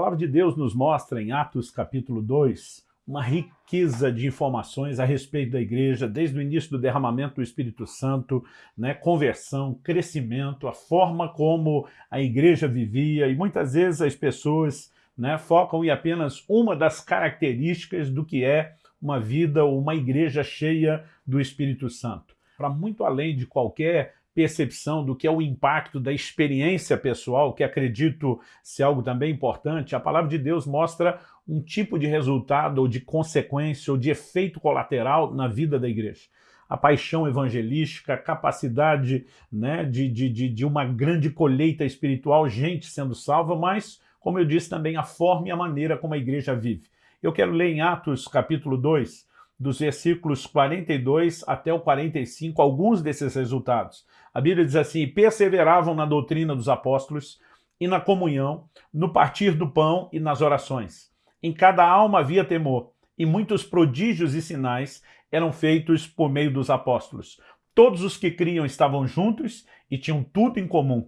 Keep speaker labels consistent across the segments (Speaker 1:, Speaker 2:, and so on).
Speaker 1: palavra de Deus nos mostra em Atos capítulo 2 uma riqueza de informações a respeito da igreja, desde o início do derramamento do Espírito Santo, né, conversão, crescimento, a forma como a igreja vivia, e muitas vezes as pessoas né, focam em apenas uma das características do que é uma vida ou uma igreja cheia do Espírito Santo. Para muito além de qualquer percepção do que é o impacto da experiência pessoal, que acredito ser algo também importante, a palavra de Deus mostra um tipo de resultado ou de consequência ou de efeito colateral na vida da igreja. A paixão evangelística, a capacidade né, de, de, de, de uma grande colheita espiritual, gente sendo salva, mas, como eu disse também, a forma e a maneira como a igreja vive. Eu quero ler em Atos capítulo 2, dos versículos 42 até o 45, alguns desses resultados. A Bíblia diz assim, perseveravam na doutrina dos apóstolos e na comunhão, no partir do pão e nas orações. Em cada alma havia temor, e muitos prodígios e sinais eram feitos por meio dos apóstolos. Todos os que criam estavam juntos e tinham tudo em comum.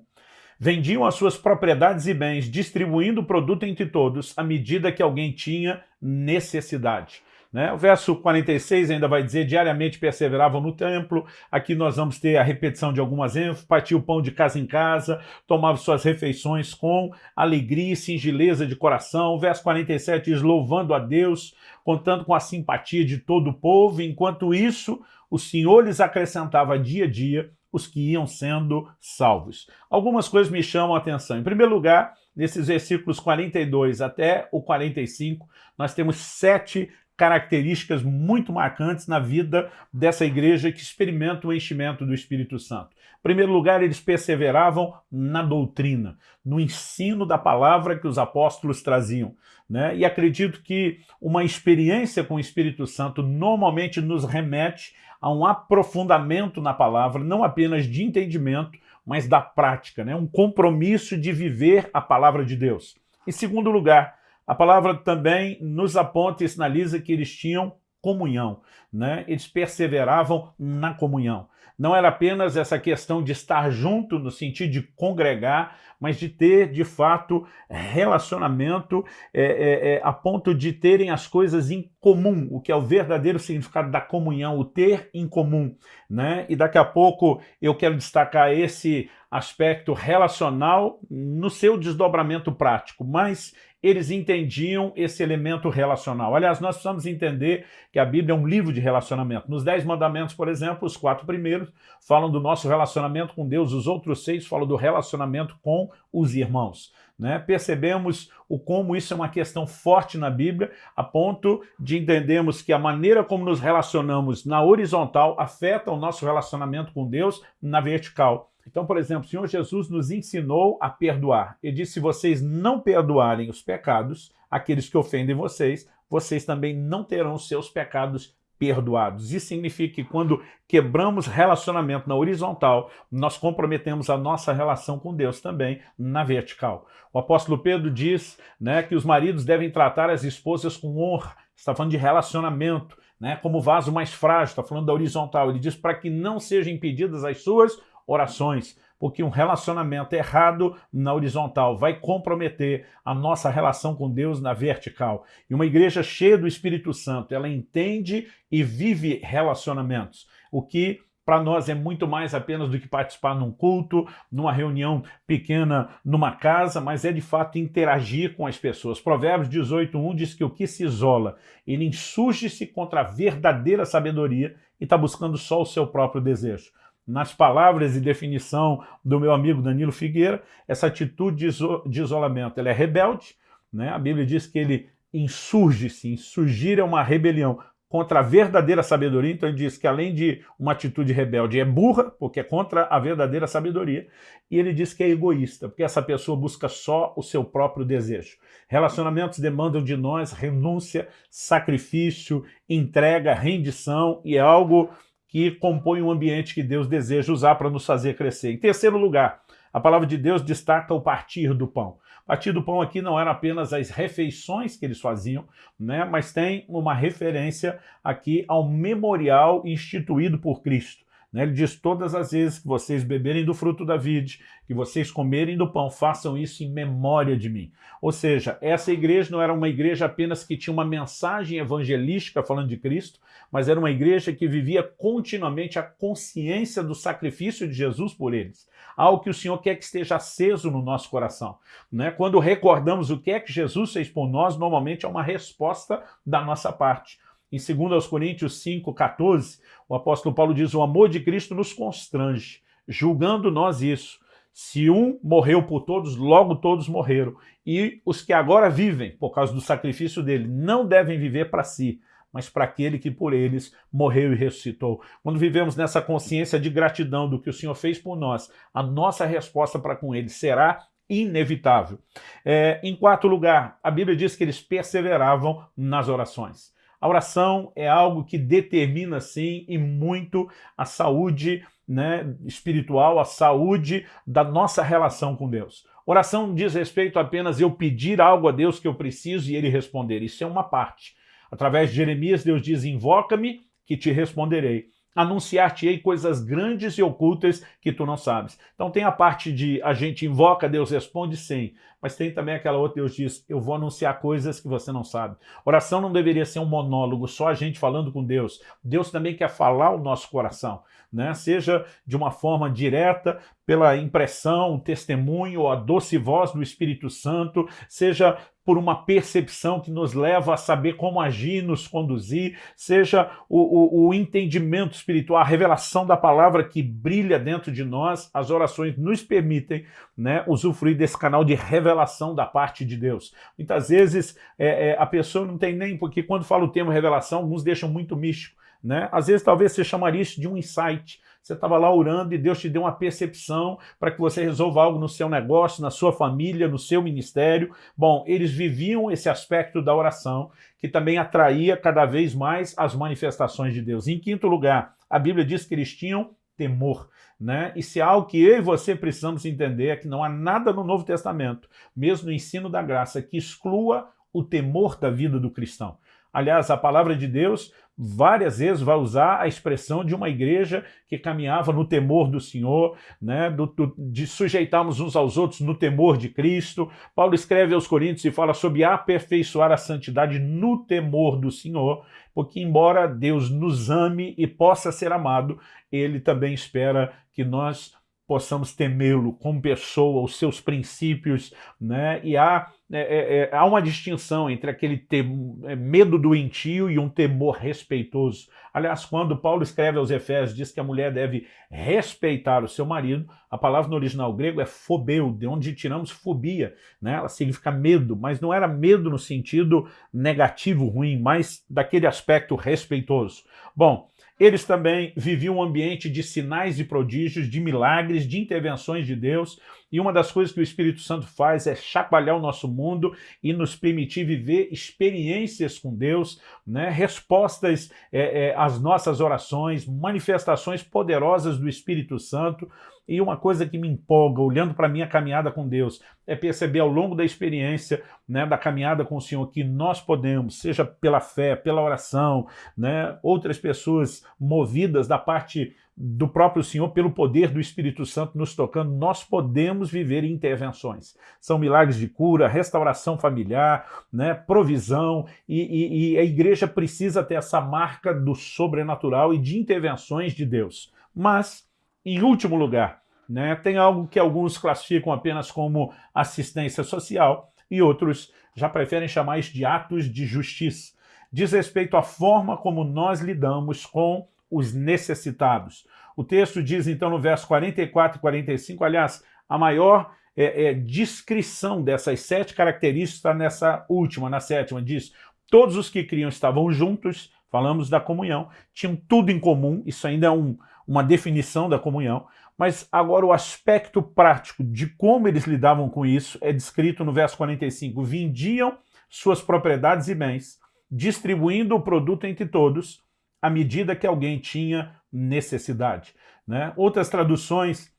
Speaker 1: Vendiam as suas propriedades e bens, distribuindo o produto entre todos, à medida que alguém tinha necessidade. Né? O verso 46 ainda vai dizer, diariamente perseveravam no templo, aqui nós vamos ter a repetição de algumas ênfases, partia o pão de casa em casa, tomava suas refeições com alegria e singeleza de coração. O verso 47 diz, louvando a Deus, contando com a simpatia de todo o povo, enquanto isso o Senhor lhes acrescentava dia a dia os que iam sendo salvos. Algumas coisas me chamam a atenção. Em primeiro lugar, nesses versículos 42 até o 45, nós temos sete características muito marcantes na vida dessa igreja que experimenta o enchimento do Espírito Santo. Em primeiro lugar, eles perseveravam na doutrina, no ensino da palavra que os apóstolos traziam. Né? E acredito que uma experiência com o Espírito Santo normalmente nos remete a um aprofundamento na palavra, não apenas de entendimento, mas da prática, né? um compromisso de viver a palavra de Deus. Em segundo lugar, a palavra também nos aponta e sinaliza que eles tinham comunhão, né? eles perseveravam na comunhão. Não era apenas essa questão de estar junto no sentido de congregar, mas de ter, de fato, relacionamento é, é, é, a ponto de terem as coisas em comum, o que é o verdadeiro significado da comunhão, o ter em comum. Né? E daqui a pouco eu quero destacar esse aspecto relacional no seu desdobramento prático, mas eles entendiam esse elemento relacional. Aliás, nós precisamos entender que a Bíblia é um livro de relacionamento. Nos Dez Mandamentos, por exemplo, os quatro primeiros falam do nosso relacionamento com Deus, os outros seis falam do relacionamento com os irmãos. Né? Percebemos o como isso é uma questão forte na Bíblia, a ponto de entendermos que a maneira como nos relacionamos na horizontal afeta o nosso relacionamento com Deus na vertical. Então, por exemplo, o Senhor Jesus nos ensinou a perdoar. Ele disse, se vocês não perdoarem os pecados, aqueles que ofendem vocês, vocês também não terão seus pecados perdoados. Isso significa que quando quebramos relacionamento na horizontal, nós comprometemos a nossa relação com Deus também na vertical. O apóstolo Pedro diz né, que os maridos devem tratar as esposas com honra. Está falando de relacionamento, né, como vaso mais frágil, está falando da horizontal. Ele diz para que não sejam impedidas as suas orações, porque um relacionamento errado na horizontal vai comprometer a nossa relação com Deus na vertical. E uma igreja cheia do Espírito Santo, ela entende e vive relacionamentos, o que para nós é muito mais apenas do que participar num culto, numa reunião pequena numa casa, mas é de fato interagir com as pessoas. Provérbios 18.1 diz que o que se isola, ele insurge-se contra a verdadeira sabedoria e está buscando só o seu próprio desejo nas palavras e definição do meu amigo Danilo Figueira, essa atitude de isolamento ela é rebelde, né? a Bíblia diz que ele insurge-se, insurgir é uma rebelião contra a verdadeira sabedoria, então ele diz que além de uma atitude rebelde é burra, porque é contra a verdadeira sabedoria, e ele diz que é egoísta, porque essa pessoa busca só o seu próprio desejo. Relacionamentos demandam de nós renúncia, sacrifício, entrega, rendição, e é algo que compõe um ambiente que Deus deseja usar para nos fazer crescer. Em terceiro lugar, a palavra de Deus destaca o partir do pão. Partir do pão aqui não era apenas as refeições que eles faziam, né, mas tem uma referência aqui ao memorial instituído por Cristo. Né? Ele diz, todas as vezes que vocês beberem do fruto da vide, que vocês comerem do pão, façam isso em memória de mim. Ou seja, essa igreja não era uma igreja apenas que tinha uma mensagem evangelística falando de Cristo, mas era uma igreja que vivia continuamente a consciência do sacrifício de Jesus por eles. Algo que o Senhor quer que esteja aceso no nosso coração. Né? Quando recordamos o que é que Jesus fez por nós, normalmente é uma resposta da nossa parte. Em 2 Coríntios 5, 14, o apóstolo Paulo diz, o amor de Cristo nos constrange, julgando nós isso. Se um morreu por todos, logo todos morreram. E os que agora vivem, por causa do sacrifício dele, não devem viver para si, mas para aquele que por eles morreu e ressuscitou. Quando vivemos nessa consciência de gratidão do que o Senhor fez por nós, a nossa resposta para com ele será inevitável. É, em quarto lugar, a Bíblia diz que eles perseveravam nas orações. A oração é algo que determina, sim, e muito a saúde né, espiritual, a saúde da nossa relação com Deus. Oração diz respeito apenas eu pedir algo a Deus que eu preciso e Ele responder. Isso é uma parte. Através de Jeremias, Deus diz, invoca-me que te responderei anunciar-te-ei coisas grandes e ocultas que tu não sabes. Então tem a parte de a gente invoca, Deus responde sim, mas tem também aquela outra, Deus diz, eu vou anunciar coisas que você não sabe. Oração não deveria ser um monólogo, só a gente falando com Deus. Deus também quer falar o nosso coração, né? seja de uma forma direta, pela impressão, testemunho, a doce voz do Espírito Santo, seja por uma percepção que nos leva a saber como agir, nos conduzir, seja o, o, o, entendimento espiritual, a revelação da palavra que brilha dentro de nós, as orações nos permitem né, usufruir desse canal de revelação da parte de Deus. Muitas vezes é, é, a pessoa não tem nem, porque quando fala o termo revelação, alguns deixam muito místico, né? Às vezes talvez você chamaria isso de um insight, você estava lá orando e Deus te deu uma percepção para que você resolva algo no seu negócio, na sua família, no seu ministério. Bom, eles viviam esse aspecto da oração, que também atraía cada vez mais as manifestações de Deus. Em quinto lugar, a Bíblia diz que eles tinham temor. Né? E se há algo que eu e você precisamos entender é que não há nada no Novo Testamento, mesmo no ensino da graça, que exclua o temor da vida do cristão. Aliás, a palavra de Deus várias vezes vai usar a expressão de uma igreja que caminhava no temor do Senhor, né, do, do, de sujeitarmos uns aos outros no temor de Cristo. Paulo escreve aos Coríntios e fala sobre aperfeiçoar a santidade no temor do Senhor, porque embora Deus nos ame e possa ser amado, ele também espera que nós possamos temê-lo como pessoa, os seus princípios, né? e há, é, é, é há uma distinção entre aquele tem, é, medo doentio e um temor respeitoso. Aliás, quando Paulo escreve aos Efésios, diz que a mulher deve respeitar o seu marido, a palavra no original grego é fobeu, de onde tiramos fobia, né? ela significa medo, mas não era medo no sentido negativo, ruim, mas daquele aspecto respeitoso. Bom, eles também viviam um ambiente de sinais e prodígios, de milagres, de intervenções de Deus, e uma das coisas que o Espírito Santo faz é chacoalhar o nosso mundo e nos permitir viver experiências com Deus, né? respostas é, é, às nossas orações, manifestações poderosas do Espírito Santo, e uma coisa que me empolga, olhando para a minha caminhada com Deus, é perceber ao longo da experiência, né, da caminhada com o Senhor, que nós podemos, seja pela fé, pela oração, né, outras pessoas movidas da parte do próprio Senhor, pelo poder do Espírito Santo nos tocando, nós podemos viver intervenções. São milagres de cura, restauração familiar, né, provisão, e, e, e a igreja precisa ter essa marca do sobrenatural e de intervenções de Deus. Mas em último lugar, né, tem algo que alguns classificam apenas como assistência social e outros já preferem chamar isso de atos de justiça. Diz respeito à forma como nós lidamos com os necessitados. O texto diz então no verso 44 e 45, aliás, a maior é, é, descrição dessas sete características está nessa última, na sétima, diz todos os que criam estavam juntos, falamos da comunhão, tinham tudo em comum, isso ainda é um, uma definição da comunhão, mas agora o aspecto prático de como eles lidavam com isso é descrito no verso 45. Vendiam suas propriedades e bens, distribuindo o produto entre todos, à medida que alguém tinha necessidade. Né? Outras traduções,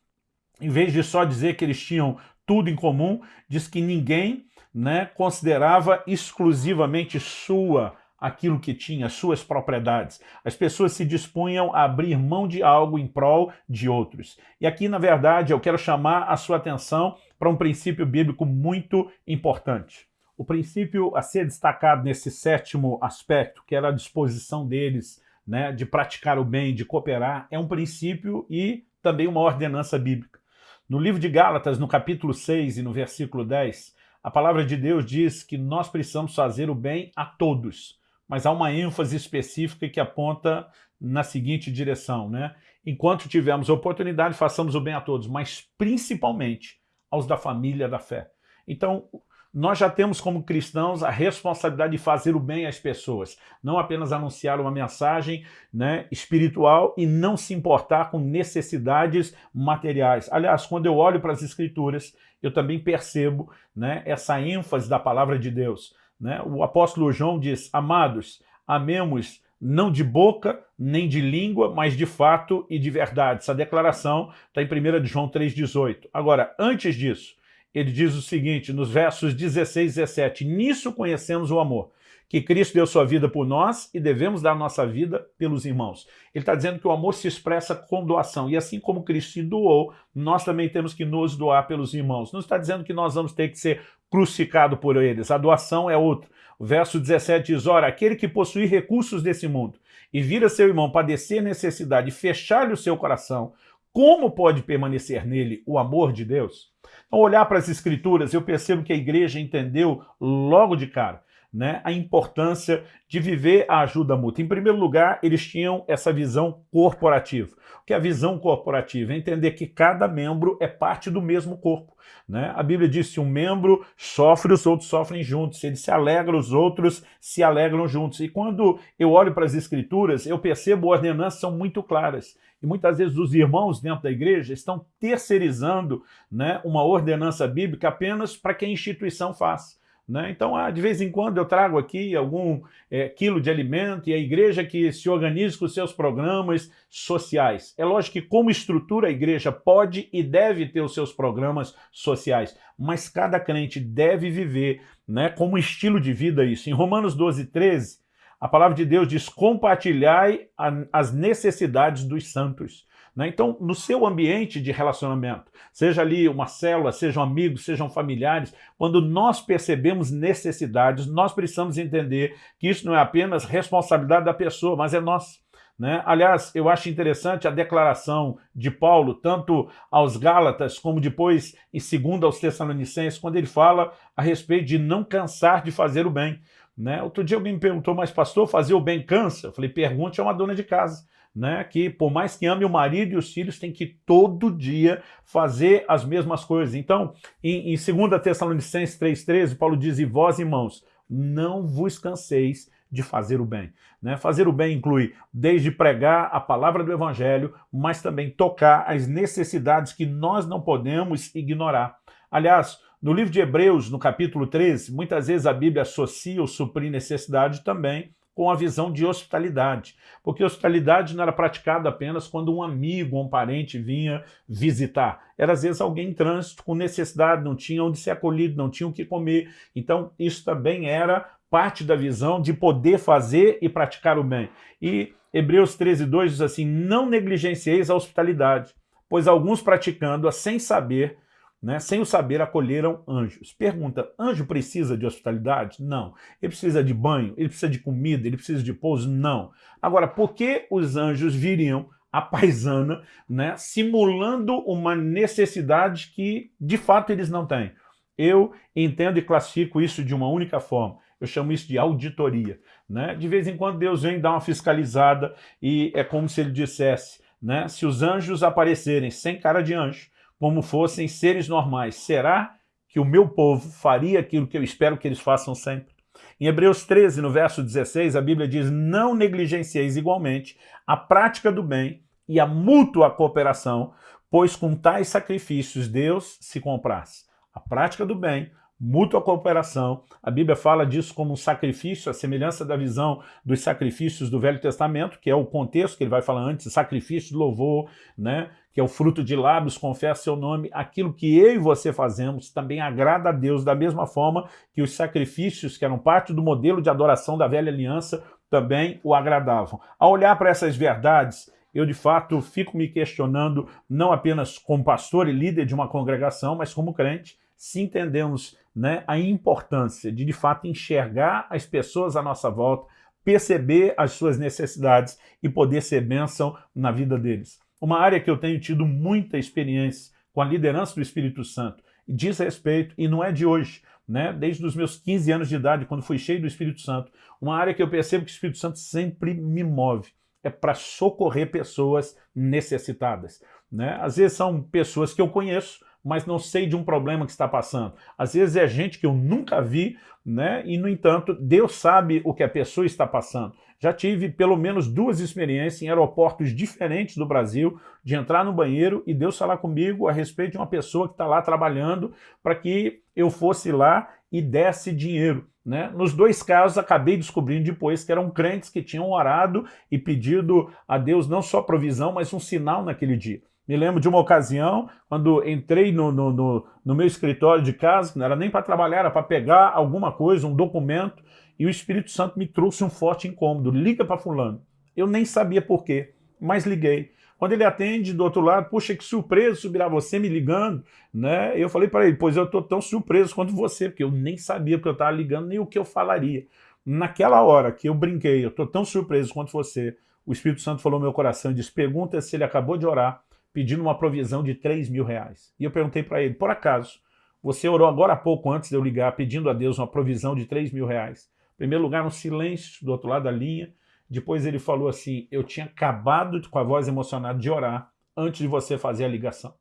Speaker 1: em vez de só dizer que eles tinham tudo em comum, diz que ninguém né, considerava exclusivamente sua aquilo que tinha, suas propriedades. As pessoas se dispunham a abrir mão de algo em prol de outros. E aqui, na verdade, eu quero chamar a sua atenção para um princípio bíblico muito importante. O princípio a ser destacado nesse sétimo aspecto, que era a disposição deles né, de praticar o bem, de cooperar, é um princípio e também uma ordenança bíblica. No livro de Gálatas, no capítulo 6 e no versículo 10, a palavra de Deus diz que nós precisamos fazer o bem a todos, mas há uma ênfase específica que aponta na seguinte direção, né? Enquanto tivermos oportunidade, façamos o bem a todos, mas principalmente aos da família da fé. Então, nós já temos como cristãos a responsabilidade de fazer o bem às pessoas, não apenas anunciar uma mensagem né, espiritual e não se importar com necessidades materiais. Aliás, quando eu olho para as escrituras, eu também percebo né, essa ênfase da palavra de Deus. Né? O apóstolo João diz, amados, amemos não de boca, nem de língua, mas de fato e de verdade. Essa declaração está em 1 João 3,18. Agora, antes disso, ele diz o seguinte, nos versos 16 e 17, Nisso conhecemos o amor, que Cristo deu sua vida por nós e devemos dar nossa vida pelos irmãos. Ele está dizendo que o amor se expressa com doação, e assim como Cristo se doou, nós também temos que nos doar pelos irmãos. Não está dizendo que nós vamos ter que ser crucificado por eles, a doação é outra. O verso 17 diz, ora, aquele que possui recursos desse mundo e vira seu irmão padecer necessidade e fechar-lhe o seu coração, como pode permanecer nele o amor de Deus? Ao olhar para as escrituras, eu percebo que a igreja entendeu logo de cara né, a importância de viver a ajuda mútua. Em primeiro lugar, eles tinham essa visão corporativa. O que é a visão corporativa? É entender que cada membro é parte do mesmo corpo. Né? A Bíblia diz que um membro sofre, os outros sofrem juntos. Se ele se alegra, os outros se alegram juntos. E quando eu olho para as escrituras, eu percebo as ordenanças são muito claras. E muitas vezes os irmãos dentro da igreja estão terceirizando né, uma ordenança bíblica apenas para que a instituição faça. Né? Então, ah, de vez em quando eu trago aqui algum é, quilo de alimento e a igreja que se organize com seus programas sociais. É lógico que como estrutura a igreja pode e deve ter os seus programas sociais, mas cada crente deve viver né, como estilo de vida isso. Em Romanos 12, 13, a palavra de Deus diz, compartilhai as necessidades dos santos. Né? Então, no seu ambiente de relacionamento, seja ali uma célula, sejam amigos, sejam familiares, quando nós percebemos necessidades, nós precisamos entender que isso não é apenas responsabilidade da pessoa, mas é nossa. Né? Aliás, eu acho interessante a declaração de Paulo, tanto aos Gálatas, como depois em segundo aos Tessalonicenses, quando ele fala a respeito de não cansar de fazer o bem. Né? Outro dia alguém me perguntou, mas pastor, fazer o bem cansa? Eu falei, pergunte a uma dona de casa né, que por mais que ame o marido e os filhos, tem que todo dia fazer as mesmas coisas. Então, em, em 2 Tessalonicenses 3,13, Paulo diz, e vós, irmãos, não vos canseis de fazer o bem. Né? Fazer o bem inclui desde pregar a palavra do evangelho, mas também tocar as necessidades que nós não podemos ignorar. Aliás, no livro de Hebreus, no capítulo 13, muitas vezes a Bíblia associa o suprir necessidade também com a visão de hospitalidade, porque hospitalidade não era praticada apenas quando um amigo ou um parente vinha visitar. Era às vezes alguém em trânsito com necessidade, não tinha onde ser acolhido, não tinha o que comer. Então isso também era parte da visão de poder fazer e praticar o bem. E Hebreus 13, 2 diz assim, não negligencieis a hospitalidade, pois alguns praticando-a sem saber né, sem o saber, acolheram anjos. Pergunta, anjo precisa de hospitalidade? Não. Ele precisa de banho? Ele precisa de comida? Ele precisa de pouso? Não. Agora, por que os anjos viriam a paisana, né, simulando uma necessidade que, de fato, eles não têm? Eu entendo e classifico isso de uma única forma. Eu chamo isso de auditoria. Né? De vez em quando Deus vem dar uma fiscalizada e é como se ele dissesse, né, se os anjos aparecerem sem cara de anjo, como fossem seres normais. Será que o meu povo faria aquilo que eu espero que eles façam sempre? Em Hebreus 13, no verso 16, a Bíblia diz, não negligencieis igualmente a prática do bem e a mútua cooperação, pois com tais sacrifícios Deus se compraz. A prática do bem, mútua cooperação. A Bíblia fala disso como um sacrifício, a semelhança da visão dos sacrifícios do Velho Testamento, que é o contexto que ele vai falar antes, sacrifício de louvor, né? Que é o fruto de lábios, confessa seu nome, aquilo que eu e você fazemos também agrada a Deus, da mesma forma que os sacrifícios que eram parte do modelo de adoração da velha aliança também o agradavam. Ao olhar para essas verdades, eu de fato fico me questionando, não apenas como pastor e líder de uma congregação, mas como crente, se entendemos né, a importância de de fato enxergar as pessoas à nossa volta, perceber as suas necessidades e poder ser bênção na vida deles. Uma área que eu tenho tido muita experiência com a liderança do Espírito Santo diz respeito, e não é de hoje, né? desde os meus 15 anos de idade, quando fui cheio do Espírito Santo, uma área que eu percebo que o Espírito Santo sempre me move, é para socorrer pessoas necessitadas. Né? Às vezes são pessoas que eu conheço, mas não sei de um problema que está passando. Às vezes é gente que eu nunca vi, né? e no entanto, Deus sabe o que a pessoa está passando. Já tive pelo menos duas experiências em aeroportos diferentes do Brasil, de entrar no banheiro e Deus falar comigo a respeito de uma pessoa que está lá trabalhando para que eu fosse lá e desse dinheiro. Né? Nos dois casos, acabei descobrindo depois que eram crentes que tinham orado e pedido a Deus não só provisão, mas um sinal naquele dia. Me lembro de uma ocasião, quando entrei no, no, no, no meu escritório de casa, não era nem para trabalhar, era para pegar alguma coisa, um documento, e o Espírito Santo me trouxe um forte incômodo, liga para fulano. Eu nem sabia por quê, mas liguei. Quando ele atende do outro lado, puxa, que surpreso subirá você me ligando, né? Eu falei para ele, pois eu estou tão surpreso quanto você, porque eu nem sabia que eu estava ligando, nem o que eu falaria. Naquela hora que eu brinquei, eu estou tão surpreso quanto você, o Espírito Santo falou no meu coração e disse, pergunta se ele acabou de orar pedindo uma provisão de 3 mil reais. E eu perguntei para ele, por acaso, você orou agora há pouco antes de eu ligar, pedindo a Deus uma provisão de 3 mil reais? Em primeiro lugar, um silêncio do outro lado da linha. Depois ele falou assim, eu tinha acabado com a voz emocionada de orar antes de você fazer a ligação.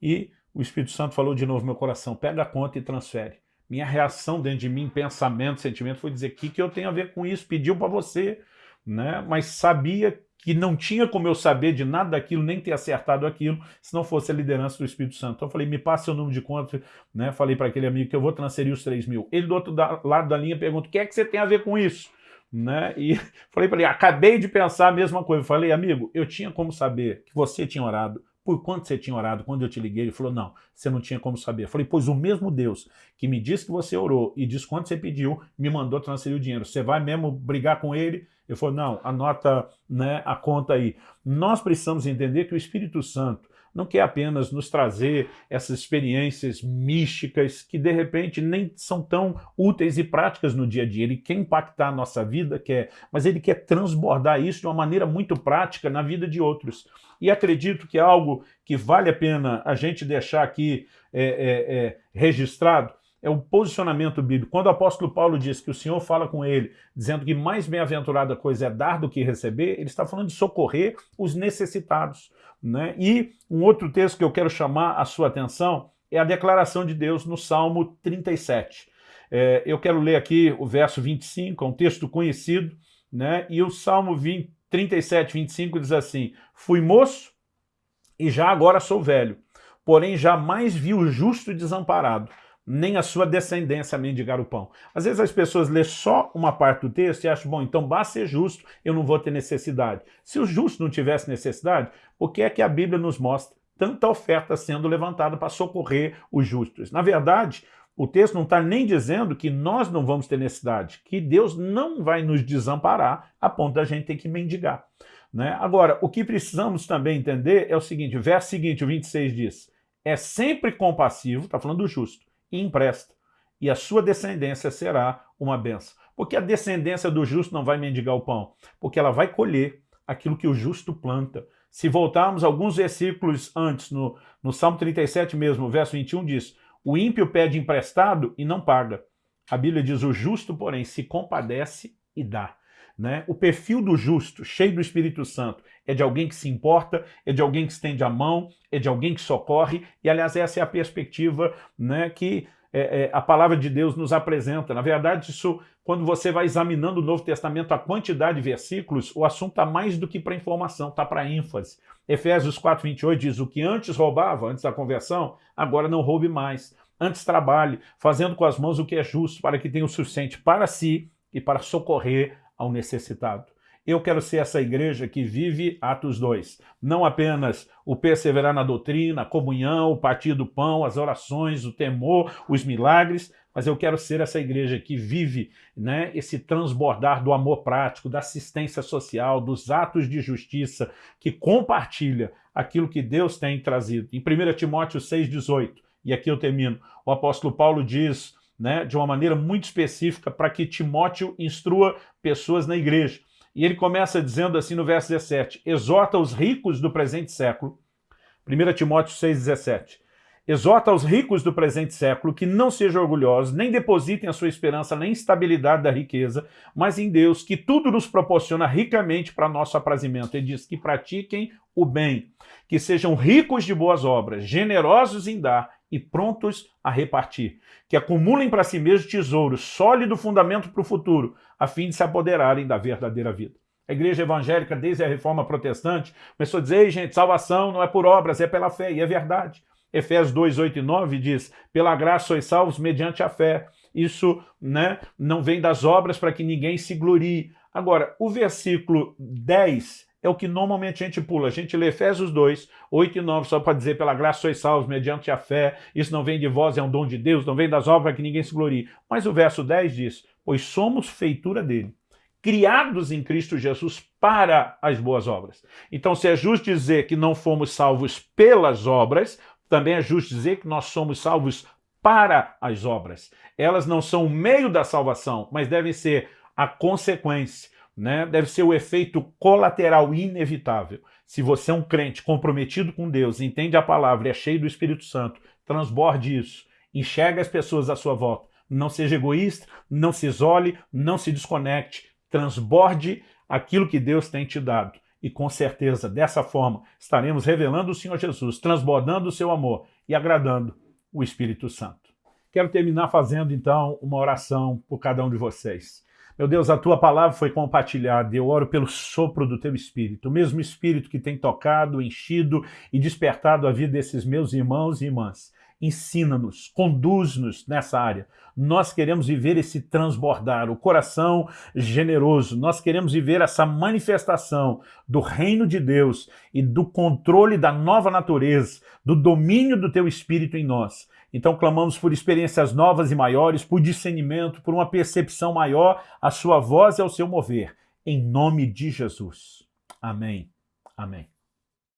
Speaker 1: E o Espírito Santo falou de novo no meu coração, pega a conta e transfere. Minha reação dentro de mim, pensamento, sentimento, foi dizer, o que, que eu tenho a ver com isso? Pediu para você, né? mas sabia que não tinha como eu saber de nada daquilo, nem ter acertado aquilo, se não fosse a liderança do Espírito Santo. Então eu falei, me passe o número de conta, né? falei para aquele amigo que eu vou transferir os 3 mil. Ele do outro lado da linha pergunta, o que é que você tem a ver com isso? Né? E falei para ele, acabei de pensar a mesma coisa. falei, amigo, eu tinha como saber que você tinha orado, por quanto você tinha orado quando eu te liguei? Ele falou, não, você não tinha como saber. Eu falei, pois o mesmo Deus que me disse que você orou e disse quanto você pediu, me mandou transferir o dinheiro. Você vai mesmo brigar com ele? Ele falou, não, anota né, a conta aí. Nós precisamos entender que o Espírito Santo não quer apenas nos trazer essas experiências místicas que de repente nem são tão úteis e práticas no dia a dia. Ele quer impactar a nossa vida, quer, mas ele quer transbordar isso de uma maneira muito prática na vida de outros. E acredito que é algo que vale a pena a gente deixar aqui é, é, é, registrado, é o posicionamento bíblico. Quando o apóstolo Paulo diz que o Senhor fala com ele, dizendo que mais bem-aventurada coisa é dar do que receber, ele está falando de socorrer os necessitados. Né? E um outro texto que eu quero chamar a sua atenção é a declaração de Deus no Salmo 37. É, eu quero ler aqui o verso 25, é um texto conhecido, né? e o Salmo 20, 37, 25 diz assim, Fui moço e já agora sou velho, porém jamais vi o justo desamparado, nem a sua descendência mendigar o pão. Às vezes as pessoas lêem só uma parte do texto e acham, bom, então basta ser justo, eu não vou ter necessidade. Se o justo não tivesse necessidade, o que é que a Bíblia nos mostra? Tanta oferta sendo levantada para socorrer os justos. Na verdade, o texto não está nem dizendo que nós não vamos ter necessidade, que Deus não vai nos desamparar a ponto da gente ter que mendigar. Né? Agora, o que precisamos também entender é o seguinte, o verso seguinte, o 26 diz, é sempre compassivo, está falando do justo, e empresta. E a sua descendência será uma benção. Porque a descendência do justo não vai mendigar o pão, porque ela vai colher aquilo que o justo planta. Se voltarmos alguns versículos antes, no, no Salmo 37 mesmo, verso 21 diz, o ímpio pede emprestado e não paga. A Bíblia diz, o justo, porém, se compadece e dá. Né? O perfil do justo, cheio do Espírito Santo, é de alguém que se importa, é de alguém que estende a mão, é de alguém que socorre, e aliás essa é a perspectiva né, que é, é, a palavra de Deus nos apresenta. Na verdade, isso, quando você vai examinando o Novo Testamento, a quantidade de versículos, o assunto está mais do que para informação, está para ênfase. Efésios 4, 28 diz, o que antes roubava, antes da conversão, agora não roube mais. Antes trabalhe, fazendo com as mãos o que é justo, para que tenha o suficiente para si e para socorrer ao necessitado. Eu quero ser essa igreja que vive Atos 2. Não apenas o perseverar na doutrina, a comunhão, o partir do pão, as orações, o temor, os milagres, mas eu quero ser essa igreja que vive né, esse transbordar do amor prático, da assistência social, dos atos de justiça, que compartilha aquilo que Deus tem trazido. Em 1 Timóteo 6,18, e aqui eu termino, o apóstolo Paulo diz né, de uma maneira muito específica para que Timóteo instrua pessoas na igreja. E ele começa dizendo assim no verso 17, exorta os ricos do presente século, 1 Timóteo 6,17, exorta os ricos do presente século que não sejam orgulhosos, nem depositem a sua esperança na instabilidade da riqueza, mas em Deus, que tudo nos proporciona ricamente para nosso aprazimento. Ele diz que pratiquem o bem, que sejam ricos de boas obras, generosos em dar e prontos a repartir, que acumulem para si mesmos tesouros, sólido fundamento para o futuro, a fim de se apoderarem da verdadeira vida. A igreja evangélica, desde a reforma protestante, começou a dizer, Ei, gente, salvação não é por obras, é pela fé, e é verdade. Efésios 2, 8 e 9 diz, pela graça sois salvos mediante a fé. Isso né, não vem das obras para que ninguém se glorie. Agora, o versículo 10 é o que normalmente a gente pula. A gente lê Efésios 2, 8 e 9, só para dizer, pela graça sois salvos mediante a fé, isso não vem de vós, é um dom de Deus, não vem das obras que ninguém se glorie. Mas o verso 10 diz, pois somos feitura dele, criados em Cristo Jesus para as boas obras. Então, se é justo dizer que não fomos salvos pelas obras, também é justo dizer que nós somos salvos para as obras. Elas não são o meio da salvação, mas devem ser a consequência né, deve ser o efeito colateral inevitável. Se você é um crente comprometido com Deus, entende a palavra é cheio do Espírito Santo, transborde isso, enxerga as pessoas à sua volta, não seja egoísta, não se isole, não se desconecte, transborde aquilo que Deus tem te dado. E com certeza, dessa forma, estaremos revelando o Senhor Jesus, transbordando o seu amor e agradando o Espírito Santo. Quero terminar fazendo, então, uma oração por cada um de vocês. Meu Deus, a tua palavra foi compartilhada, eu oro pelo sopro do teu Espírito, o mesmo Espírito que tem tocado, enchido e despertado a vida desses meus irmãos e irmãs. Ensina-nos, conduz-nos nessa área. Nós queremos viver esse transbordar, o coração generoso. Nós queremos viver essa manifestação do reino de Deus e do controle da nova natureza, do domínio do teu Espírito em nós. Então clamamos por experiências novas e maiores, por discernimento, por uma percepção maior à sua voz e ao seu mover. Em nome de Jesus. Amém. Amém.